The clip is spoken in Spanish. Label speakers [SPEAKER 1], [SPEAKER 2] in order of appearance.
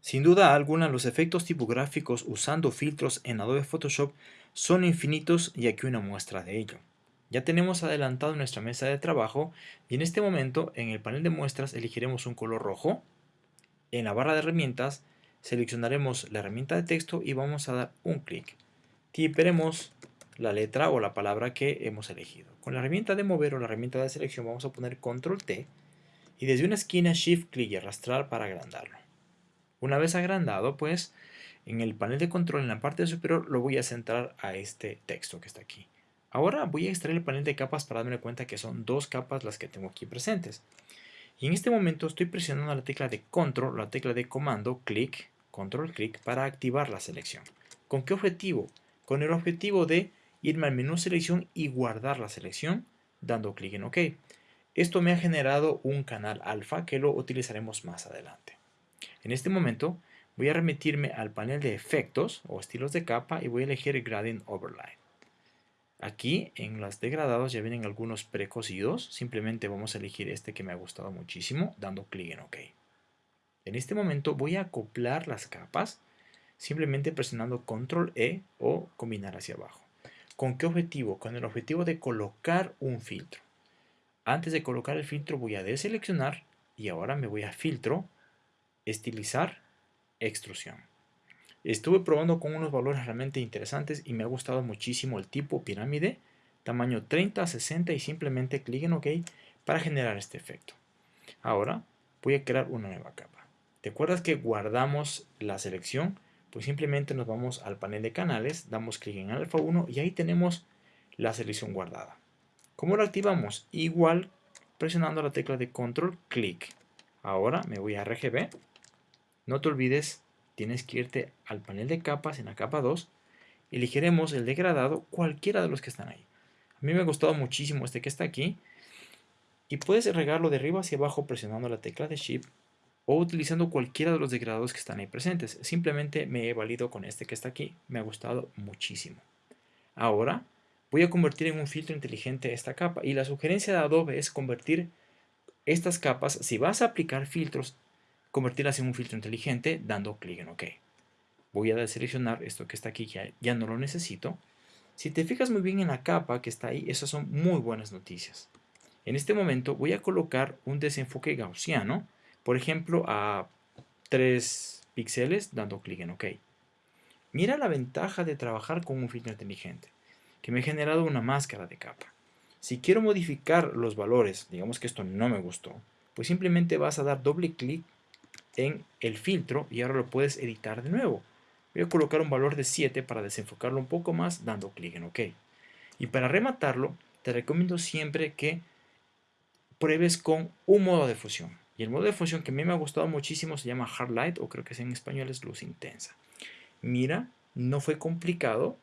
[SPEAKER 1] Sin duda alguna, los efectos tipográficos usando filtros en Adobe Photoshop son infinitos y aquí una muestra de ello. Ya tenemos adelantado nuestra mesa de trabajo y en este momento en el panel de muestras elegiremos un color rojo. En la barra de herramientas seleccionaremos la herramienta de texto y vamos a dar un clic. Tiperemos la letra o la palabra que hemos elegido. Con la herramienta de mover o la herramienta de selección vamos a poner control T y desde una esquina shift clic y arrastrar para agrandarlo. Una vez agrandado, pues, en el panel de control en la parte superior lo voy a centrar a este texto que está aquí. Ahora voy a extraer el panel de capas para darme cuenta que son dos capas las que tengo aquí presentes. Y en este momento estoy presionando la tecla de control, la tecla de comando, clic, control clic, para activar la selección. ¿Con qué objetivo? Con el objetivo de irme al menú selección y guardar la selección dando clic en OK. Esto me ha generado un canal alfa que lo utilizaremos más adelante. En este momento voy a remitirme al panel de efectos o estilos de capa y voy a elegir Gradient Overlay. Aquí en los degradados ya vienen algunos precocidos, simplemente vamos a elegir este que me ha gustado muchísimo dando clic en OK. En este momento voy a acoplar las capas simplemente presionando Control E o combinar hacia abajo. ¿Con qué objetivo? Con el objetivo de colocar un filtro. Antes de colocar el filtro voy a deseleccionar y ahora me voy a filtro estilizar, extrusión. Estuve probando con unos valores realmente interesantes y me ha gustado muchísimo el tipo pirámide, tamaño 30, 60 y simplemente clic en OK para generar este efecto. Ahora voy a crear una nueva capa. ¿Te acuerdas que guardamos la selección? Pues simplemente nos vamos al panel de canales, damos clic en alfa 1 y ahí tenemos la selección guardada. ¿Cómo la activamos? Igual presionando la tecla de control, clic. Ahora me voy a RGB no te olvides, tienes que irte al panel de capas en la capa 2. Elegiremos el degradado, cualquiera de los que están ahí. A mí me ha gustado muchísimo este que está aquí. Y puedes regarlo de arriba hacia abajo presionando la tecla de Shift o utilizando cualquiera de los degradados que están ahí presentes. Simplemente me he valido con este que está aquí. Me ha gustado muchísimo. Ahora voy a convertir en un filtro inteligente esta capa. Y la sugerencia de Adobe es convertir estas capas, si vas a aplicar filtros convertirlas en un filtro inteligente dando clic en OK. Voy a deseleccionar esto que está aquí, ya no lo necesito. Si te fijas muy bien en la capa que está ahí, esas son muy buenas noticias. En este momento voy a colocar un desenfoque gaussiano, por ejemplo a 3 píxeles dando clic en OK. Mira la ventaja de trabajar con un filtro inteligente, que me ha generado una máscara de capa. Si quiero modificar los valores, digamos que esto no me gustó, pues simplemente vas a dar doble clic en el filtro y ahora lo puedes editar de nuevo. Voy a colocar un valor de 7 para desenfocarlo un poco más dando clic en OK. Y para rematarlo, te recomiendo siempre que pruebes con un modo de fusión. Y el modo de fusión que a mí me ha gustado muchísimo se llama Hard Light o creo que en español es luz intensa. Mira, no fue complicado